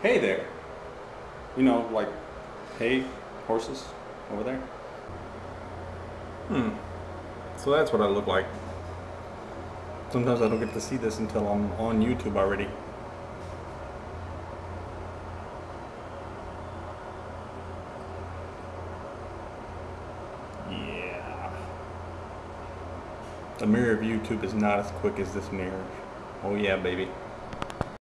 Hey there. You know, like hey, horses over there. Hmm. So that's what I look like. Sometimes I don't get to see this until I'm on YouTube already. Yeah. The mirror of YouTube is not as quick as this mirror. Oh yeah, baby.